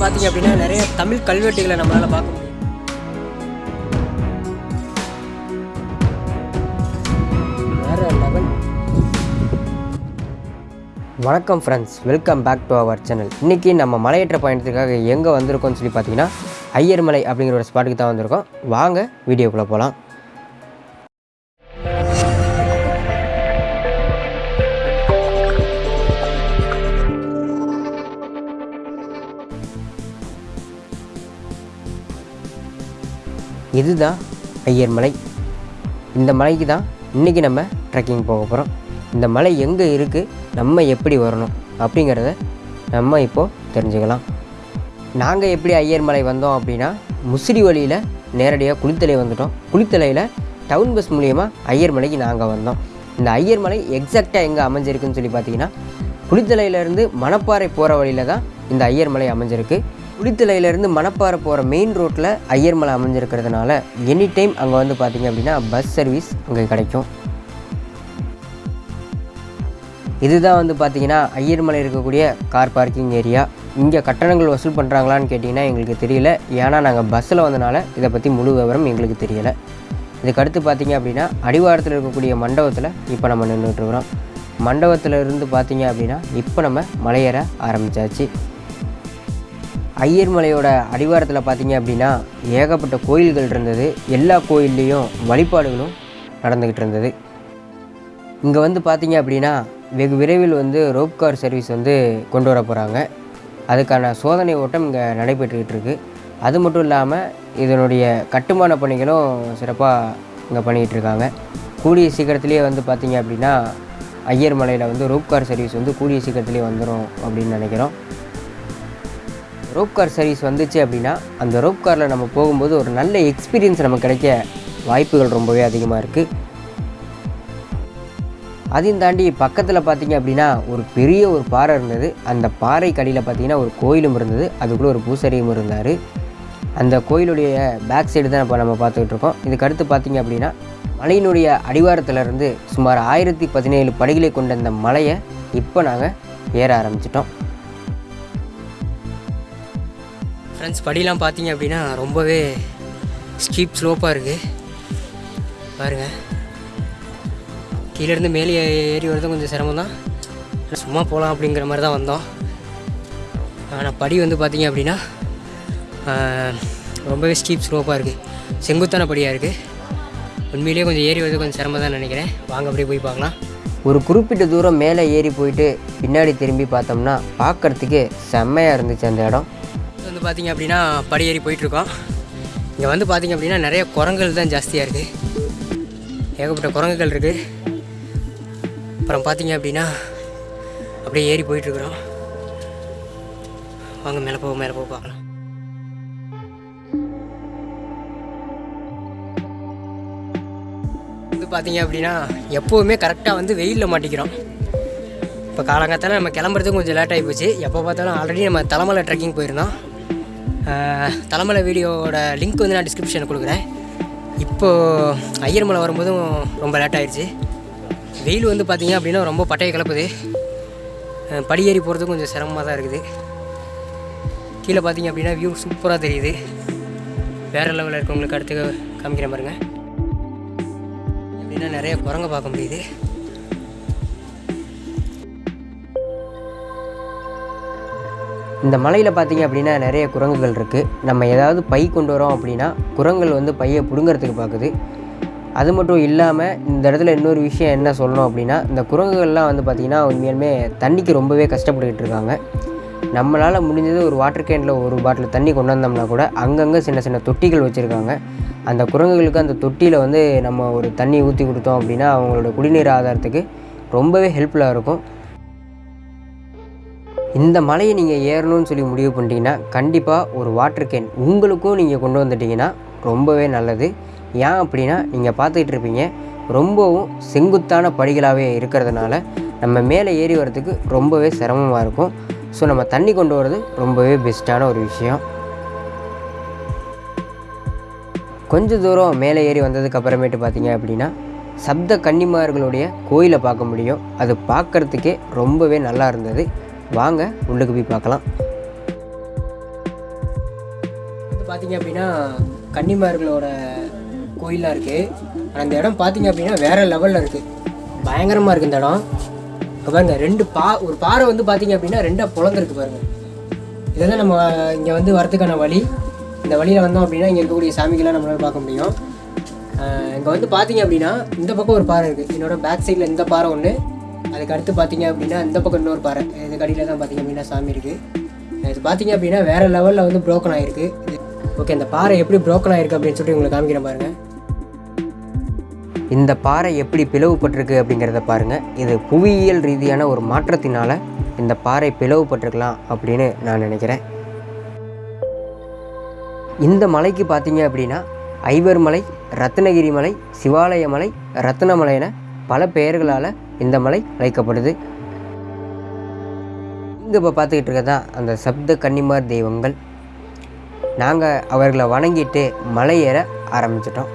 பார்த்தீங்க அப்படின்னா நிறைய தமிழ் கல்வெட்டுகளை நம்மளால் பார்க்க முடியும். வணக்கம் friends welcome back to our channel இன்றைக்கி நம்ம மலையேற்ற பயணத்துக்காக எங்கே வந்திருக்கோம்னு சொல்லி பார்த்தீங்கன்னா ஐயர்மலை அப்படிங்கிற ஒரு ஸ்பாட்டுக்கு தான் வந்திருக்கோம். வாங்க வீடியோக்குள்ளே போகலாம் இதுதான் ஐயர்மலை இந்த மலைக்கு தான் இன்றைக்கி நம்ம ட்ரெக்கிங் போக போகிறோம் இந்த மலை எங்கே இருக்குது நம்ம எப்படி வரணும் அப்படிங்கிறத நம்ம இப்போது தெரிஞ்சுக்கலாம். நாங்கள் எப்படி ஐயர்மலை வந்தோம் அப்படின்னா முசிறி வழியில் நேரடியாக குளித்தலை வந்துட்டோம். குளித்தலையில் டவுன் பஸ் மூலியமாக ஐயர்மலைக்கு நாங்கள் வந்தோம். இந்த ஐயர் மலை எக்ஸாக்டாக எங்கே அமைஞ்சிருக்குன்னு சொல்லி பார்த்தீங்கன்னா குளித்தலையிலேருந்து மணப்பாறை போகிற வழியில் தான் இந்த ஐயர் மலை அமைஞ்சிருக்கு. குளித்தலையிலேருந்து மணப்பாறை போகிற மெயின் ரோட்டில் ஐயர்மலை அமைஞ்சிருக்கிறதுனால எனி டைம் அங்கே வந்து பார்த்தீங்க அப்படின்னா பஸ் சர்வீஸ் அங்கே கிடைக்கும். இதுதான் வந்து பார்த்தீங்கன்னா ஐயர்மலை இருக்கக்கூடிய கார் பார்க்கிங் ஏரியா இங்கே கட்டணங்கள் வசூல் பண்ணுறாங்களான்னு கேட்டிங்கன்னா எங்களுக்கு தெரியல. ஏன்னா நாங்கள் பஸ்ஸில் வந்தனால இதை பற்றி முழு விவரம் எங்களுக்கு தெரியலை. இதுக்கு அடுத்து பார்த்தீங்க அப்படின்னா அடிவாரத்தில் இருக்கக்கூடிய மண்டபத்தில் இப்போ நம்ம நின்றுட்டுருக்குறோம் மண்டபத்தில் இருந்து பார்த்தீங்க அப்படின்னா இப்போ நம்ம மலையேற ஆரம்பித்தாச்சு ஐயர்மலையோட அடிவாரத்தில் பார்த்தீங்க அப்படின்னா ஏகப்பட்ட கோயில்கள் இருந்தது. எல்லா கோயில்லையும் வழிபாடுகளும் நடந்துக்கிட்டு இருந்தது. இங்கே வந்து பார்த்தீங்க அப்படின்னா வெகு விரைவில் வந்து ரோப் கார் சர்வீஸ் வந்து கொண்டு வர போகிறாங்க அதுக்கான சோதனை ஓட்டம் இங்கே நடைபெற்றுக்கிட்டு இருக்குது அது மட்டும் இல்லாமல் இதனுடைய கட்டுமான பணிகளும் சிறப்பாக இங்கே பண்ணிக்கிட்டு இருக்காங்க. கூடிய சீக்கிரத்துலேயே வந்து பார்த்தீங்க அப்படின்னா ஐயர் மலையில் வந்து ரோப் கார் சர்வீஸ் வந்து கூடிய சீக்கிரத்துலேயே வந்துடும் அப்படின்னு நினைக்கிறோம். ரோப் கார் சர்வீஸ் வந்துச்சு அப்படின்னா அந்த ரோப் காரில் நம்ம போகும்போது ஒரு நல்ல எக்ஸ்பீரியன்ஸ் நமக்கு கிடைக்க வாய்ப்புகள் ரொம்பவே அதிகமாக இருக்குது அதையும் தாண்டி பக்கத்தில் பார்த்தீங்க அப்படின்னா ஒரு பெரிய ஒரு பாறை இருந்தது. அந்த பாறை கடியில் பார்த்தீங்கன்னா ஒரு கோயிலும் இருந்தது. அதுக்குள்ளே ஒரு பூசரியும் இருந்தார். அந்த கோயிலுடைய பேக் சைடு தான் இப்போ நம்ம பார்த்துக்கிட்டு இருக்கோம். இதுக்கு அடுத்து பார்த்தீங்க அப்படின்னா மலையினுடைய அடிவாரத்திலிருந்து சுமார் ஆயிரத்தி பதினேழு படிகளை கொண்ட இந்த மலையை இப்போ நாங்கள் ஏற ஆரம்பிச்சிட்டோம். ஃப்ரெண்ட்ஸ் படிலாம் பார்த்தீங்க அப்படின்னா ரொம்பவே ஸ்டீப் ஸ்லோப்பாக இருக்குது பாருங்கள் கீழேருந்து மேலே ஏறி வரது கொஞ்சம் சிரமம் தான் சும்மா போகலாம் அப்படிங்கிற மாதிரி தான் வந்தோம். ஆனால் படி வந்து பார்த்தீங்க அப்படின்னா ரொம்பவே ஸ்டீப் ஸ்லோப்பாக இருக்குது செங்குத்தான படியாக இருக்குது உண்மையிலேயே கொஞ்சம் ஏறி வரது கொஞ்சம் சிரமம் தான் நினைக்கிறேன். வாங்க அப்படியே போய் பார்க்கலாம். ஒரு குறிப்பிட்ட தூரம் மேலே ஏறி போயிட்டு பின்னாடி திரும்பி பார்த்தோம்னா பார்க்குறதுக்கு செம்மையாக இருந்துச்சு அந்த இடம். வந்து பார்த்திங்க அப்படின்னா படியேறி ஏறி போயிட்டுருக்கோம். இங்கே வந்து பார்த்திங்க அப்படின்னா நிறைய குரங்குகள் தான் ஜாஸ்தியாக இருக்குது ஏகப்பட்ட குரங்குகள் இருக்குது அப்புறம் பார்த்திங்க அப்படின்னா அப்படியே ஏறி போயிட்டுருக்குறோம். வாங்க மேலே போக மேலே போக பார்க்கலாம். வந்து பார்த்திங்க அப்படின்னா எப்போவுமே கரெக்டாக வந்து வெயிலில் மாட்டிக்கிறோம். இப்போ காலங்காத்தால நம்ம கிளம்புறதுக்கு கொஞ்சம் லேட் ஆகி போச்சு. எப்போ பார்த்தாலும் ஆல்ரெடி நம்ம தலைமலை ட்ரெக்கிங் போயிருந்தோம். தலைமலை வீடியோவோட லிங்க் வந்து நான் டிஸ்கிரிப்ஷனில் கொடுக்குறேன். இப்போது ஐயர்மலை வரும்போதும் ரொம்ப லேட் ஆகிடுச்சு வெயில் வந்து பார்த்தீங்க அப்படின்னா ரொம்ப பட்டையை கிளப்புது. படியேறி போகிறதுக்கும் கொஞ்சம் சிரமமாக தான் இருக்குது. கீழே பார்த்திங்க அப்படின்னா வியூ சூப்பராக தெரியுது. வேறு லெவலில் இருக்கவங்களுக்கு அடுத்து காமிக்கிற பாருங்க அப்படின்னா நிறைய குரங்க பார்க்க முடியுது. இந்த மலையில் பார்த்தீங்க அப்படின்னா நிறைய குரங்குகள் இருக்குது நம்ம ஏதாவது பை கொண்டு வரோம் அப்படின்னா குரங்குகள் வந்து பையை பிடுங்கிறதுக்கு பார்க்குது அது மட்டும் இல்லாமல் இந்த இடத்துல இன்னொரு விஷயம் என்ன சொல்லணும் அப்படின்னா இந்த குரங்குகள்லாம் வந்து பார்த்திங்கன்னா உண்மையாலுமே தண்ணிக்கு ரொம்பவே கஷ்டப்பட்டுக்கிட்டு இருக்காங்க. நம்மளால் முடிஞ்சது ஒரு வாட்டர் கேனில் ஒரு பாட்டில் தண்ணி கொண்டு வந்தோம்னா கூட அங்கங்கே சின்ன சின்ன தொட்டிகள் வச்சுருக்காங்க. அந்த குரங்குகளுக்கு அந்த தொட்டியில் வந்து நம்ம ஒரு தண்ணி ஊற்றி கொடுத்தோம் அப்படின்னா அவங்களோட குடிநீர் ஆதாரத்துக்கு ரொம்பவே ஹெல்ப்ஃபுல்லாக இருக்கும். இந்த மலையை நீங்கள் ஏறணும்னு சொல்லி முடிவு பண்ணிட்டீங்கன்னா கண்டிப்பாக ஒரு வாட்டர் கேன் உங்களுக்கும் நீங்கள் கொண்டு வந்துட்டீங்கன்னா ரொம்பவே நல்லது. ஏன் அப்படின்னா நீங்கள் பார்த்துக்கிட்டு இருப்பீங்க ரொம்பவும் செங்குத்தான படிகளாகவே இருக்கிறதுனால நம்ம மேலே ஏறி வரதுக்கு ரொம்பவே சிரமமாக இருக்கும். ஸோ நம்ம தண்ணி கொண்டு வர்றது ரொம்பவே பெஸ்ட்டான ஒரு விஷயம். கொஞ்ச தூரம் மேலே ஏறி வந்ததுக்கு அப்புறமேட்டு பார்த்தீங்க அப்படின்னா சப்த கன்னிமார்களுடைய கோயிலை பார்க்க முடியும். அது பார்க்கறதுக்கே ரொம்பவே நல்லா இருந்தது. வாங்க உள்ளுக்கு போய் பார்க்கலாம். பார்த்தீங்க அப்படின்னா கன்னிமார்களோட கோயிலாக இருக்குது ஆனால் இடம் பார்த்தீங்க அப்படின்னா வேறு லெவலில் இருக்குது பயங்கரமாக இருக்குது இந்த இடம். இங்க பாருங்க ரெண்டு பா ஒரு பாறை வந்து பார்த்தீங்க அப்படின்னா ரெண்டாக பொழந்திருக்கு பாருங்கள் இதுதான் நம்ம இங்கே வந்து வரதுக்கான வழி. இந்த வழியில் வந்தோம் அப்படின்னா இங்கே இருக்கக்கூடிய சாமிகள்லாம் நம்மளால பார்க்க முடியும். இங்கே வந்து பார்த்தீங்க அப்படின்னா இந்த பக்கம் ஒரு பாறை இருக்குது என்னோடய பேக் சைடில் இந்த பாறை ஒன்று அதுக்கு அடுத்து பார்த்தீங்க அப்படின்னா இந்த பக்கம் இன்னொரு பாறை. இதுக்கு அடியில் தான் பார்த்தீங்க அப்படின்னா சாமி இருக்குது இது பார்த்தீங்க அப்படின்னா வேறு லெவலில் வந்து ப்ரோக்கன் ஆகிருக்கு ஓகே இந்த பாறை எப்படி ப்ரோக்கன் ஆகிருக்கு அப்படின்னு சொல்லிட்டு உங்களுக்கு காமிக்கிறேன் பாருங்கள் இந்த பாறை எப்படி பிளவுபட்டிருக்கு அப்படிங்கிறத பாருங்கள் இது புவியியல் ரீதியான ஒரு மாற்றத்தினால் இந்த பாறை பிளவுபட்டிருக்கலாம் அப்படின்னு நான் நினைக்கிறேன். இந்த மலைக்கு பார்த்தீங்க அப்படின்னா ஐவர் மலை ரத்னகிரி மலை சிவாலய மலை ரத்னமலை என பல பெயர்களால் இந்த மலை அழைக்கப்படுது. இங்கே இப்போ பார்த்துக்கிட்டு இருக்கதான் அந்த சப்த கன்னிமார் தெய்வங்கள். நாங்கள் அவர்களை வணங்கிட்டு மலை ஏற ஆரம்பிச்சிட்டோம்.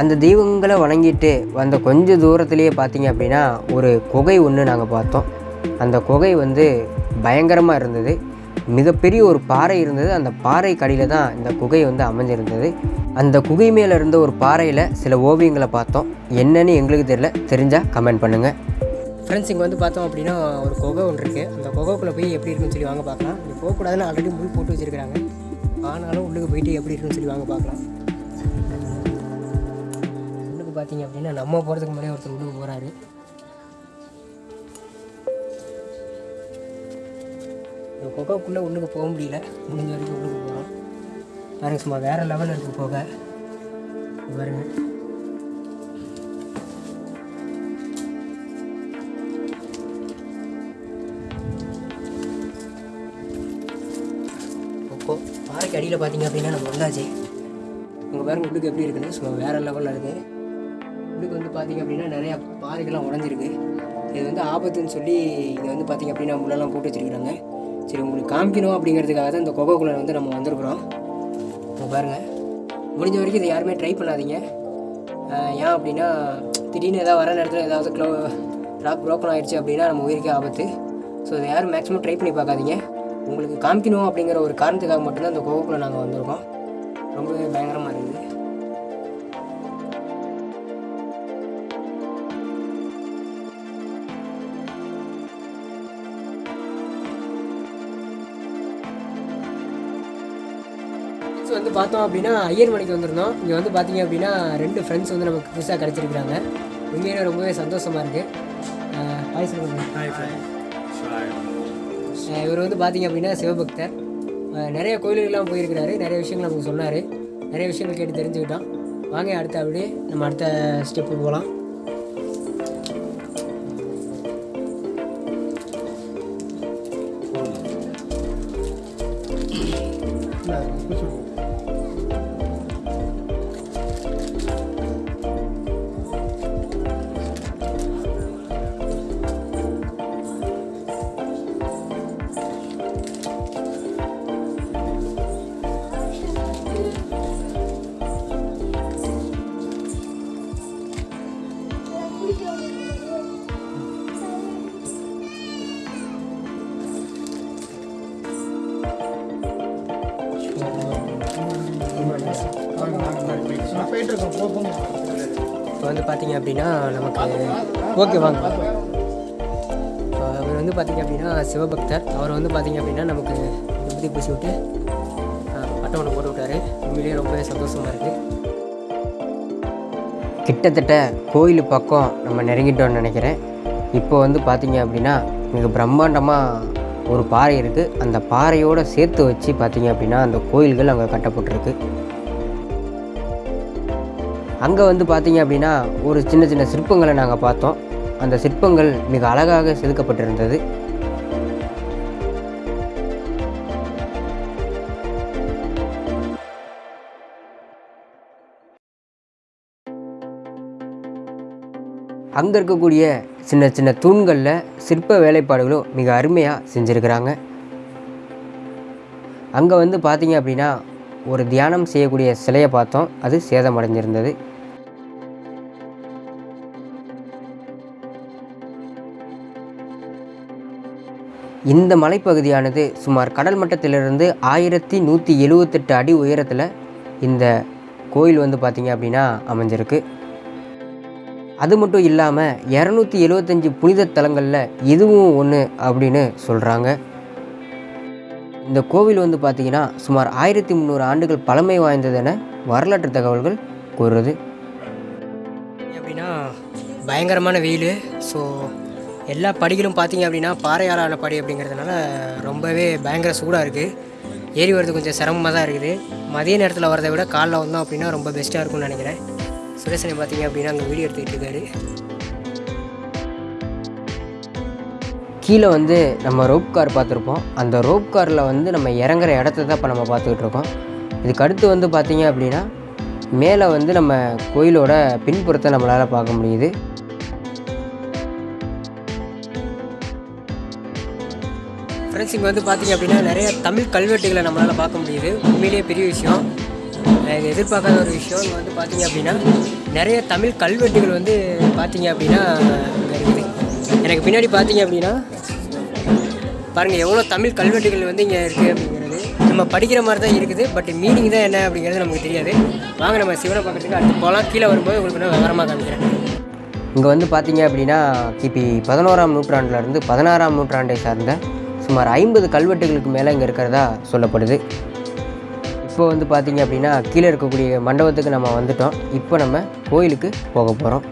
அந்த தெய்வங்களை வணங்கிட்டு வந்த கொஞ்சம் தூரத்துலேயே பார்த்தீங்க அப்படின்னா ஒரு குகை ஒன்று நாங்கள் பார்த்தோம். அந்த குகை வந்து பயங்கரமாக இருந்தது. மிகப்பெரிய ஒரு பாறை இருந்தது. அந்த பாறை கடியில் தான் இந்த குகை வந்து அமைஞ்சிருந்தது அந்த குகை மேலே இருந்த ஒரு பாறையில் சில ஓவியங்களை பார்த்தோம். என்னன்னு எங்களுக்கு தெரியல. தெரிஞ்சால் கமெண்ட் பண்ணுங்கள் ஃப்ரெண்ட்ஸ் இங்கே வந்து பார்த்தோம் அப்படின்னா ஒரு குகை ஒன்று இருக்குது அந்த குகைக்குள்ளே போய் எப்படி இருக்குன்னு சொல்லி வாங்க பார்க்கலாம். இங்கே போகக்கூடாதுன்னு ஆல்ரெடி முள் போட்டு வச்சுருக்காங்க ஆனாலும் உள்ளுக்கு போயிட்டு எப்படி இருக்குன்னு சொல்லி வாங்க பார்க்கலாம். உள்ளுக்கு பார்த்தீங்க அப்படின்னா நம்ம போகிறதுக்கு முன்னாடியே ஒருத்தர் உள்ளுக்கு போகிறாரு இந்த குகைக்குள்ளே உள்ளுக்கு போக முடியல. முடிஞ்ச வரைக்கும் உள்ளுக்கு போகிறோம் பாருங்க சும்மா வேறு லெவலில் இருக்குது புகை. பாருங்க. பாறைக்கு அடியில் பார்த்தீங்க அப்படின்னா நம்ம வந்தாச்சு. உங்கள் பாருங்க உள்ளுக்கு எப்படி இருக்குன்னு. சும்மா வேறு லெவலில் இருக்குது உள்ளுக்கு வந்து பார்த்தீங்க அப்படின்னா நிறையா பாறைகள்லாம் உடஞ்சிருக்கு. இது வந்து ஆபத்துன்னு சொல்லி இங்கே வந்து பார்த்தீங்க அப்படின்னா முள்ளெல்லாம் போட்டு வச்சிருக்காங்க சரி உங்களுக்கு காமிக்கணும் அப்படிங்கிறதுக்காக தான் இந்த கொகைக்குள்ளே வந்து நம்ம வந்திருக்கிறோம். இப்போ பாருங்கள் முடிஞ்ச வரைக்கும் இதை யாருமே ட்ரை பண்ணாதீங்க. ஏன் அப்படின்னா திடீர்னு ஏதாவது வர நேரத்தில் ஏதாவது க்ளோ ராக் ப்ரோக்கன் ஆகிடுச்சு அப்படின்னா நம்ம உயிருக்கே ஆபத்து. ஸோ இதை யாரும் மேக்ஸிமம் ட்ரை பண்ணி பார்க்காதீங்க. உங்களுக்கு காமிக்கணும் அப்படிங்கிற ஒரு காரணத்துக்காக மட்டும்தான் இந்த கோவுக்குள்ளே நாங்கள் வந்திருக்கோம். ரொம்பவே பயங்கரமாக இருக்குது பார்த்தோம் அப்படின்னா ஐயர் மணிக்கு வந்திருந்தோம். இங்கே வந்து பார்த்தீங்க அப்படின்னா ரெண்டு ஃப்ரெண்ட்ஸ் வந்து நமக்கு புதுசாக கிடச்சிருக்கிறாங்க. உண்மையிலே ரொம்பவே சந்தோஷமாக இருக்குது ஹாய் சொல்லுங்கள் இவர் வந்து பார்த்தீங்க அப்படின்னா சிவபக்தர். நிறைய கோயிலுக்கெல்லாம் போயிருக்கிறாரு. நிறைய விஷயங்கள் நமக்கு சொன்னார். நிறைய விஷயங்கள் கேட்டு தெரிஞ்சுக்கிட்டோம். வாங்க அடுத்த அப்படியே நம்ம அடுத்த ஸ்டெப்பு போகலாம் பார்த்தீங்க அப்படின்னா நமக்கு ஓகே வாங்க. அவர் வந்து பார்த்தீங்க அப்படின்னா சிவபக்தர். அவர் வந்து பார்த்தீங்க அப்படின்னா நமக்கு விபூதி பூசி விட்டு பட்டம் ஒன்று போட்டு விட்டார். உண்மையிலேயே ரொம்பவே சந்தோஷமாக இருக்குது கிட்டத்தட்ட கோயில் பக்கம் நம்ம நெருங்கிட்டோம்னு நினைக்கிறேன். இப்போ வந்து பார்த்தீங்க அப்படின்னா மிக பிரம்மாண்டமாக ஒரு பாறை இருக்குது அந்த பாறையோடு சேர்த்து வச்சு பார்த்தீங்க அப்படின்னா அந்த கோயில்கள் அங்கே கட்டப்பட்டிருக்கு. அங்கே வந்து பார்த்தீங்க அப்படின்னா ஒரு சின்ன சின்ன சிற்பங்களை நாங்கள் பார்த்தோம். அந்த சிற்பங்கள் மிக அழகாக செதுக்கப்பட்டிருந்தது. அங்கே இருக்கக்கூடிய சின்ன சின்ன தூண்களில் சிற்ப வேலைப்பாடுகளும் மிக அருமையாக செஞ்சுருக்கிறாங்க. அங்கே வந்து பார்த்தீங்க அப்படின்னா ஒரு தியானம் செய்யக்கூடிய சிலையை பார்த்தோம். அது சேதமடைஞ்சிருந்தது. இந்த மலைப்பகுதியானது சுமார் கடல் மட்டத்திலிருந்து ஆயிரத்தி நூற்றி எழுவத்தெட்டு அடி உயரத்தில் இந்த கோயில் வந்து பார்த்திங்க அப்படின்னா அமைஞ்சிருக்கு. அது மட்டும் இல்லாமல் இரநூத்தி எழுவத்தஞ்சு புனித தலங்களில் இதுவும் ஒன்று அப்படின்னு சொல்கிறாங்க இந்த கோவில் வந்து பார்த்திங்கன்னா சுமார் ஆயிரத்தி முந்நூறு ஆண்டுகள் பழமை வாய்ந்ததென வரலாற்று தகவல்கள் கூறுறது. அப்படின்னா பயங்கரமான வெயில் ஸோ எல்லா படிகளும் பார்த்தீங்க அப்படின்னா பாறையாலான படி அப்படிங்கிறதுனால ரொம்பவே பயங்கர சூடாக இருக்குது ஏறி வர்றது கொஞ்சம் சிரமமாக தான் இருக்குது. மதிய நேரத்தில் வரதை விட காலைல வந்தோம் அப்படின்னா ரொம்ப பெஸ்ட்டாக இருக்கும்னு நினைக்கிறேன். சுரேசனை பார்த்தீங்க அப்படின்னா அங்கே வீடியோ எடுத்துக்கிட்டு இருக்காரு. கீழே வந்து நம்ம ரோப் கார் பார்த்துருப்போம். அந்த ரோப் காரில் வந்து நம்ம இறங்குற இடத்த தான் இப்போ நம்ம பார்த்துக்கிட்டு இருக்கோம். இதுக்கு அடுத்து வந்து பார்த்திங்க அப்படின்னா மேலே வந்து நம்ம கோயிலோட பின்புறத்தை நம்மளால் பார்க்க முடியுது. ஃப்ரெண்ட்ஸ் இங்கே வந்து பார்த்தீங்க அப்படின்னா நிறைய தமிழ் கல்வெட்டுகளை நம்மளால் பார்க்க முடியுது. உண்மையிலேயே பெரிய விஷயம். இது எதிர்பார்க்காத ஒரு விஷயம். இங்கே வந்து பார்த்தீங்க அப்படின்னா நிறைய தமிழ் கல்வெட்டுகள் வந்து பார்த்திங்க அப்படின்னா இருக்குது. எனக்கு பின்னாடி பார்த்திங்க அப்படின்னா பாருங்கள் எவ்வளோ தமிழ் கல்வெட்டுகள் வந்து இங்கே இருக்குது அப்படிங்கிறது. நம்ம படிக்கிற மாதிரி தான் இருக்குது பட் மீனிங் தான் என்ன அப்படிங்கிறது நமக்கு தெரியாது. வாங்க நம்ம சிவனை பார்க்குறதுக்கு அடுத்து போகலாம். கீழே வரும்போது உங்களுக்கு நான் விவரமாக காமிக்கிறேன். இங்கே வந்து பார்த்தீங்க அப்படின்னா கிபி பதினோராம் நூற்றாண்டுலேருந்து பதினாறாம் நூற்றாண்டை சார்ந்த சுமார் ஐம்பது கல்வெட்டுகளுக்கு மேலே இங்கே இருக்கிறதா சொல்லப்படுது. இப்போ வந்து பார்த்தீங்க அப்படின்னா கீழே இருக்கக்கூடிய மண்டபத்துக்கு நம்ம வந்துட்டோம். இப்போ நம்ம கோயிலுக்கு போக போகிறோம்.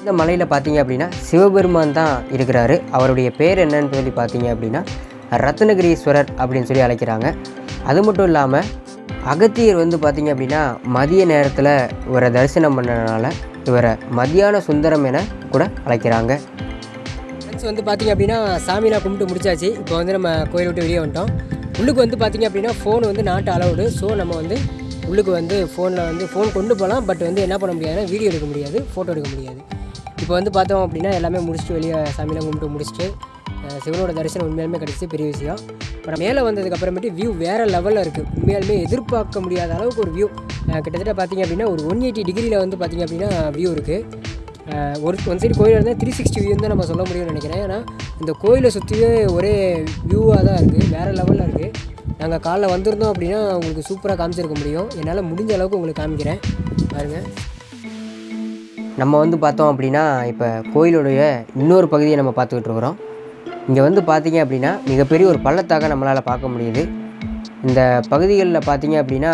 இந்த மலையில் பார்த்தீங்க அப்படின்னா சிவபெருமான் தான் இருக்கிறாரு. அவருடைய பேர் என்னன்னு சொல்லி பார்த்தீங்க அப்படின்னா ரத்னகிரீஸ்வரர் அப்படின்னு சொல்லி அழைக்கிறாங்க. அது மட்டும் இல்லாமல் அகத்தியர் வந்து பார்த்தீங்க அப்படின்னா மதிய நேரத்தில் இவரை தரிசனம் பண்ணனால இவரை மதியான சுந்தரம் என கூட அழைக்கிறாங்க. ஃப்ரெண்ட்ஸ் வந்து பார்த்திங்க அப்படின்னா சாமிலாம் கும்பிட்டு முடிச்சாச்சு. இப்போ வந்து நம்ம கோயில் விட்டு வெளியே வந்துட்டோம். உள்ளுக்கு வந்து பார்த்திங்க அப்படின்னா ஃபோன் வந்து நாட்டு அலவுடு ஸோ நம்ம வந்து உள்ளுக்கு வந்து ஃபோனில் வந்து ஃபோன் கொண்டு போகலாம். பட் வந்து என்ன பண்ண முடியாதுன்னா வீடியோ எடுக்க முடியாது ஃபோட்டோ எடுக்க முடியாது. இப்போ வந்து பார்த்தோம் அப்படின்னா எல்லாமே முடிச்சுட்டு வெளியே சாமியெலாம் கும்பிட்டு முடிச்சுட்டு சிவனோட தரிசனம் உண்மையாலுமே கிடச்சி பெரிய விஷயம். அப்புறம் மேலே வந்ததுக்கப்புறமேட்டு வியூ வேறு லெவலில் இருக்குது உண்மையாலுமே எதிர்பார்க்க முடியாத அளவுக்கு ஒரு வியூ கிட்டத்தட்ட பார்த்தீங்க அப்படின்னா ஒரு ஒன் எயிட்டி டிகிரியில் வந்து பார்த்திங்க அப்படின்னா வியூ இருக்குது ஒரு ஒன் சைடு கோயில் இருந்தால் த்ரீ சிக்ஸ்டி வியூ தான் நம்ம சொல்ல முடியும்னு நினைக்கிறேன். ஏன்னா இந்த கோயிலை சுற்றியே ஒரே வியூவாக தான் இருக்குது வேறு லெவலில் இருக்குது நாங்கள் காலைல வந்திருந்தோம் அப்படின்னா உங்களுக்கு சூப்பராக காமிச்சிருக்க முடியும். என்னால் முடிஞ்ச அளவுக்கு உங்களுக்கு காமிக்கிறேன். பாருங்கள் நம்ம வந்து பார்த்தோம் அப்படின்னா இப்போ கோயிலுடைய இன்னொரு பகுதியை நம்ம பார்த்துக்கிட்டு இருக்கிறோம். இங்கே வந்து பார்த்தீங்க அப்படின்னா மிகப்பெரிய ஒரு பள்ளத்தாக நம்மளால் பார்க்க முடியுது. இந்த பகுதிகளில் பார்த்தீங்க அப்படின்னா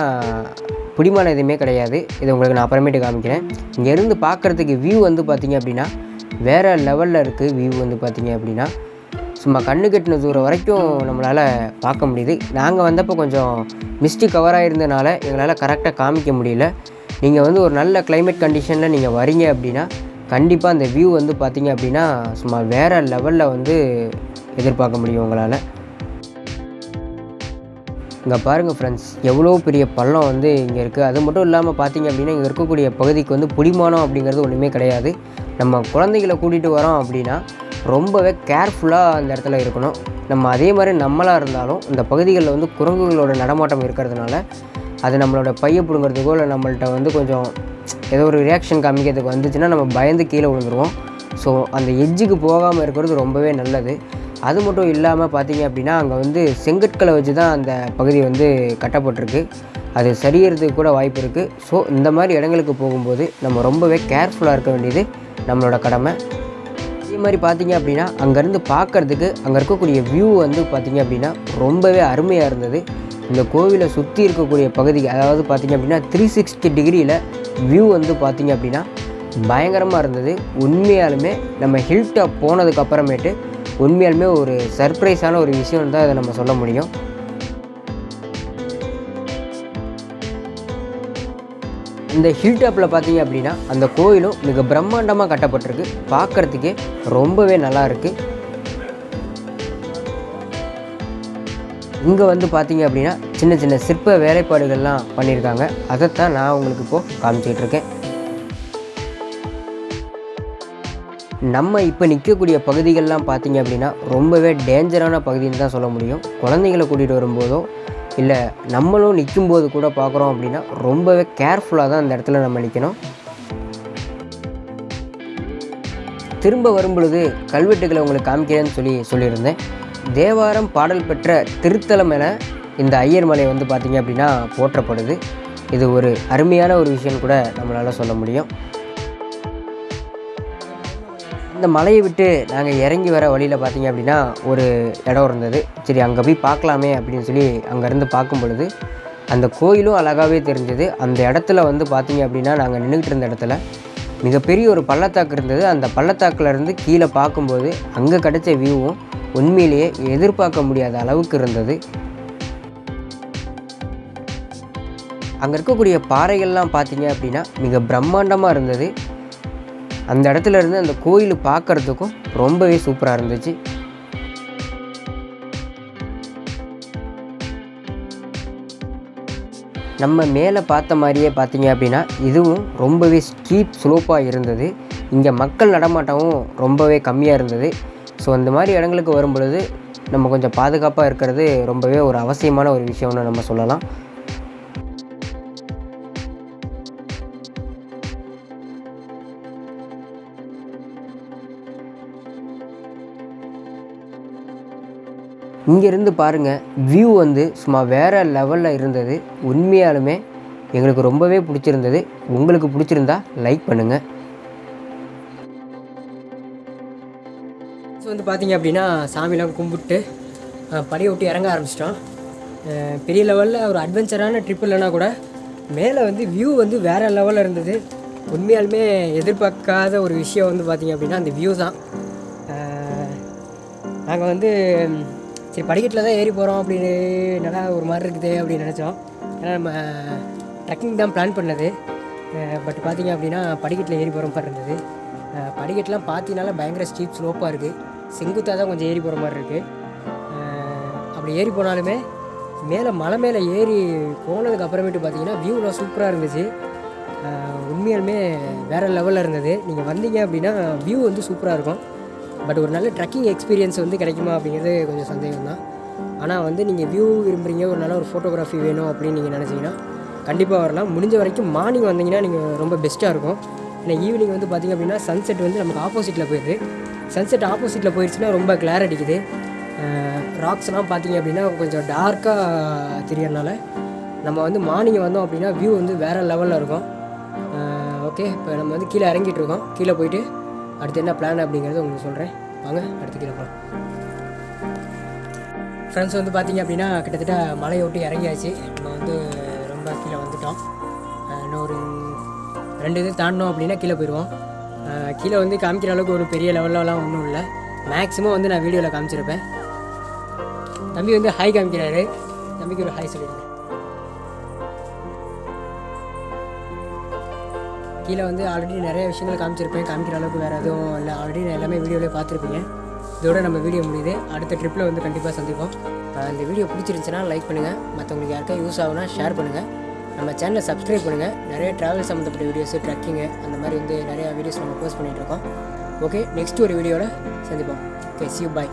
பிடிமான எதுவுமே கிடையாது. இது உங்களுக்கு நான் அப்புறமேட்டு காமிக்கிறேன். இங்கேருந்து பார்க்குறதுக்கு வியூ வந்து பார்த்திங்க அப்படின்னா வேறு லெவலில் இருக்குது வியூ வந்து பார்த்திங்க அப்படின்னா. சும்மா கண்ணு கட்டின தூரம் வரைக்கும் நம்மளால் பார்க்க முடியுது. நாங்கள் வந்தப்போ கொஞ்சம் மிஸ்டி கவராக இருந்தனால எங்களால் கரெக்டாக காமிக்க முடியல. நீங்கள் வந்து ஒரு நல்ல கிளைமேட் கண்டிஷனில் நீங்கள் வரீங்க அப்படின்னா கண்டிப்பாக அந்த வியூ வந்து பார்த்திங்க அப்படின்னா சும்மா வேறு லெவலில் வந்து எதிர்பார்க்க முடியும் உங்களால். இங்கே பாருங்கள் ஃப்ரெண்ட்ஸ் எவ்வளோ பெரிய பள்ளம் வந்து இங்கே இருக்குது அது மட்டும் இல்லாமல் பார்த்தீங்க அப்படின்னா இங்கே இருக்கக்கூடிய பகுதிக்கு வந்து புடிமானம் அப்படிங்கிறது ஒன்றுமே கிடையாது. நம்ம குழந்தைகளை கூட்டிகிட்டு வரோம் அப்படின்னா ரொம்பவே கேர்ஃபுல்லாக அந்த இடத்துல இருக்கணும். நம்ம அதே மாதிரி நம்மளாக இருந்தாலும் இந்த பகுதிகளில் வந்து குரங்குகளோட நடமாட்டம் இருக்கிறதுனால அது நம்மளோட பைய பிடுங்கிறதுக்கோ இல்லை நம்மள்கிட்ட வந்து கொஞ்சம் ஏதோ ஒரு ரியாக்ஷன் காமிக்கிறதுக்கு வந்துச்சுன்னா நம்ம பயந்து கீழே விழுந்துருவோம். ஸோ அந்த எஜ்ஜுக்கு போகாமல் இருக்கிறது ரொம்பவே நல்லது. அது மட்டும் இல்லாமல் பார்த்தீங்க அப்படின்னா அங்கே வந்து செங்கற்களை வச்சு தான் அந்த பகுதி வந்து கட்டப்பட்டிருக்கு. அது சரியறதுக்கு கூட வாய்ப்பு இருக்குது ஸோ இந்த மாதிரி இடங்களுக்கு போகும்போது நம்ம ரொம்பவே கேர்ஃபுல்லாக இருக்க வேண்டியது நம்மளோட கடமை. அதே மாதிரி பார்த்தீங்க அப்படின்னா அங்கேருந்து பார்க்கறதுக்கு அங்கே இருக்கக்கூடிய வியூ வந்து பார்த்தீங்க அப்படின்னா ரொம்பவே அருமையாக இருந்தது. இந்த கோவிலை சுற்றி இருக்கக்கூடிய பகுதி அதாவது பார்த்தீங்க அப்படின்னா த்ரீ சிக்ஸ்டி டிகிரியில் வியூ வந்து பார்த்தீங்க அப்படின்னா பயங்கரமாக இருந்தது. உண்மையாலுமே நம்ம ஹில் டாப் போனதுக்கப்புறமேட்டு உண்மையாலுமே ஒரு சர்ப்ரைஸான ஒரு விஷயம் தான் அதை நம்ம சொல்ல முடியும். இந்த ஹில் டாப்பில் பார்த்தீங்க அப்படின்னா அந்த கோயிலும் மிக பிரம்மாண்டமாக கட்டப்பட்டிருக்கு. பார்க்குறதுக்கே ரொம்பவே நல்லா இருக்குது இங்கே வந்து பார்த்தீங்க அப்படின்னா சின்ன சின்ன சிற்ப வேலைப்பாடுகள்லாம் பண்ணியிருக்காங்க. அதைத்தான் நான் உங்களுக்கு இப்போது காமிச்சிக்கிட்டு இருக்கேன். நம்ம இப்போ நிற்கக்கூடிய பகுதிகள்லாம் பார்த்திங்க அப்படின்னா ரொம்பவே டேஞ்சரான பகுதின்னு தான் சொல்ல முடியும். குழந்தைங்களை கூட்டிகிட்டு வரும்போதோ இல்லை நம்மளும் நிற்கும்போது கூட பார்க்குறோம் அப்படின்னா ரொம்பவே கேர்ஃபுல்லாக தான் அந்த இடத்துல நம்ம நிற்கணும் திரும்ப வரும்பொழுது கல்வெட்டுகளை உங்களுக்கு காமிக்கிறேன்னு சொல்லி சொல்லியிருந்தேன். தேவாரம் பாடல் பெற்ற திருத்தலம் என இந்த ஐயர் மலை வந்து பார்த்திங்க அப்படின்னா போற்றப்படுது. இது ஒரு அருமையான ஒரு விஷயம் கூட நம்மளால் சொல்ல முடியும். இந்த மலையை விட்டு நாங்கள் இறங்கி வர வழியில் பார்த்தீங்க அப்படின்னா ஒரு இடம் இருந்தது. சரி அங்கே போய் பார்க்கலாமே அப்படின்னு சொல்லி அங்கேருந்து பார்க்கும் பொழுது அந்த கோயிலும் அழகாகவே தெரிஞ்சது. அந்த இடத்துல வந்து பார்த்தீங்க அப்படின்னா நாங்கள் நின்றுக்கிட்டு இருந்த இடத்துல மிகப்பெரிய ஒரு பள்ளத்தாக்கு இருந்தது. அந்த பள்ளத்தாக்குலேருந்து கீழே பார்க்கும்போது அங்கே கிடைச்ச வியூவும் உண்மையிலேயே எதிர்பார்க்க முடியாத அளவுக்கு இருந்தது. அங்கே இருக்கக்கூடிய பாறைகள்லாம் பார்த்தீங்க அப்படின்னா மிக பிரம்மாண்டமாக இருந்தது. அந்த இடத்துல இருந்து அந்த கோயில் பார்க்கறதுக்கும் ரொம்பவே சூப்பராக இருந்துச்சு. நம்ம மேலே பார்த்த மாதிரியே பார்த்தீங்க அப்படின்னா இதுவும் ரொம்பவே ஸ்டீப் ஸ்லோப்பாக இருந்தது. இங்கே மக்கள் நடமாட்டமும் ரொம்பவே கம்மியாக இருந்தது. ஸோ அந்த மாதிரி இடங்களுக்கு வரும் பொழுது நம்ம கொஞ்சம் பாதுகாப்பாக இருக்கிறது ரொம்பவே ஒரு அவசியமான ஒரு விஷயம்னு நம்ம சொல்லலாம். இங்கேருந்து பாருங்கள் வியூ வந்து சும்மா வேறு லெவலில் இருந்தது. உண்மையாலுமே எங்களுக்கு ரொம்பவே பிடிச்சிருந்தது. உங்களுக்கு பிடிச்சிருந்தா லைக் பண்ணுங்கள் ஸோ வந்து பார்த்தீங்க அப்படின்னா சாமிலாம் கும்பிட்டு படையை படியை விட்டு இறங்க ஆரம்பிச்சிட்டோம். பெரிய லெவலில் ஒரு அட்வென்ச்சரான ட்ரிப் இல்லைனா கூட மேலே வந்து வியூ வந்து வேறு லெவலில் இருந்தது. உண்மையாலுமே எதிர்பார்க்காத ஒரு விஷயம் வந்து பார்த்தீங்க அப்படின்னா அந்த வியூ தான். நாங்கள் வந்து சரி படிக்கட்டில் தான் ஏறி போகிறோம் அப்படின்னு நல்லா ஒரு மாதிரி இருக்குது அப்படின்னு நினச்சோம். ஏன்னா நம்ம ட்ரெக்கிங் தான் பிளான் பண்ணது. பட் பார்த்தீங்க அப்படின்னா படிக்கட்டில் ஏறி போகிற மாதிரி இருந்தது. படிக்கட்டெலாம் பார்த்தீங்கனால பயங்கர ஸ்டீப் ஸ்லோப்பாக இருக்குது செங்குத்தாக தான் கொஞ்சம் ஏறி போகிற மாதிரி இருக்குது அப்படி ஏறி போனாலுமே மேலே மலை மேலே ஏறி போனதுக்கு அப்புறமேட்டு பார்த்தீங்கன்னா வியூலாம் சூப்பராக இருந்துச்சு. உண்மையாலுமே வேறு லெவலில் இருந்தது. நீங்கள் வந்தீங்க அப்படின்னா வியூ வந்து சூப்பராக இருக்கும். பட் ஒரு நல்ல ட்ரெக்கிங் எக்ஸ்பீரியன்ஸ் வந்து கிடைக்குமா அப்படிங்கிறது கொஞ்சம் சந்தேகம் தான் ஆனால் வந்து நீங்கள் வியூ விரும்புகிறீங்க ஒரு நல்ல ஒரு ஃபோட்டோகிராஃபி வேணும் அப்படின்னு நீங்கள் நினச்சிங்கன்னா கண்டிப்பாக வரலாம். முடிஞ்ச வரைக்கும் மார்னிங் வந்தீங்கன்னா நீங்கள் ரொம்ப பெஸ்ட்டாக இருக்கும். ஏன்னா ஈவினிங் வந்து பார்த்திங்க அப்படின்னா சன்செட் வந்து நமக்கு ஆப்போசிட்டில் போயிடுது. சன்செட் ஆப்போசிட்டில் போயிடுச்சுன்னா ரொம்ப கிளார் அடிக்குது. ராக்ஸ்லாம் பார்த்திங்க அப்படின்னா கொஞ்சம் டார்க்காக தெரியறனால நம்ம வந்து மார்னிங் வந்தோம் அப்படின்னா வியூ வந்து வேறு லெவலில் இருக்கும். ஓகே இப்போ நம்ம வந்து கீழே இறங்கிட்டு இருக்கோம். கீழே போயிட்டு அடுத்து என்ன பிளான் அப்படிங்கிறத உங்களுக்கு சொல்கிறேன் வாங்க அடுத்து கீழே போகலாம் ஃப்ரெண்ட்ஸ் வந்து பார்த்தீங்க அப்படின்னா கிட்டத்தட்ட மலையை விட்டு இறங்கியாச்சு. நம்ம வந்து ரொம்ப கீழே வந்துட்டோம். இன்னொரு இன்னும் ஒரு ரெண்டு இது தாண்டினோம் அப்படின்னா கீழே போயிடுவோம். கீழே வந்து காமிக்கிற அளவுக்கு ஒரு பெரிய லெவல்லலாம் ஒன்றும் இல்லை. மேக்ஸிமம் வந்து நான் வீடியோவில் காமிச்சிருப்பேன். தம்பி வந்து ஹாய் காமிக்கிறாரு. தம்பிக்கு ஒரு ஹாய் சொல்லிடுங்க. கீழே வந்து ஆல்ரெடி நிறைய விஷயங்கள் காமிச்சிருப்பேன். காமிக்கிற அளவுக்கு வேறு எதுவும் இல்லை. ஆல்ரெடி நான் எல்லாமே வீடியோவிலே பார்த்துருப்பீங்க. இதோட நம்ம வீடியோ முடியுது. அடுத்த ட்ரிப்பில் வந்து கண்டிப்பாக சந்திப்போம். இந்த வீடியோ பிடிச்சிருந்துச்சுன்னா லைக் பண்ணுங்கள் மற்றவங்களுக்கு யாருக்கா யூஸ் ஆகுனா ஷேர் பண்ணுங்கள் நம்ம சேனலை சப்ஸ்கிரைப் பண்ணுங்கள் நிறைய ட்ராவல் சம்மந்தப்பட்ட வீடியோஸ் ட்ரக்கிங்கு அந்த மாதிரி வந்து நிறையா வீடியோஸ் நம்ம போஸ்ட் பண்ணிகிட்டு இருக்கோம். ஓகே நெக்ஸ்ட் ஒரு வீடியோவில் சந்திப்போம். ஓகே சி பாய்